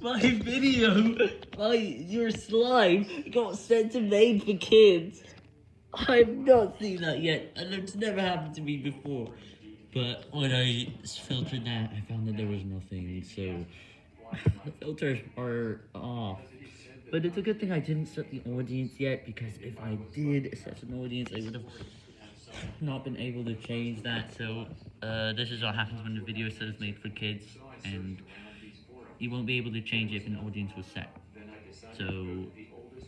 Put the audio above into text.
my video, my your slime got sent to Made for Kids. I've not seen that yet, and it's never happened to me before. But when I filtered that, I found that there was nothing, so the filters are off. But it's a good thing I didn't set the audience yet, because if I did set an audience, I would have not been able to change that. So uh, this is what happens when the video says made for kids, and you won't be able to change it if an audience was set. So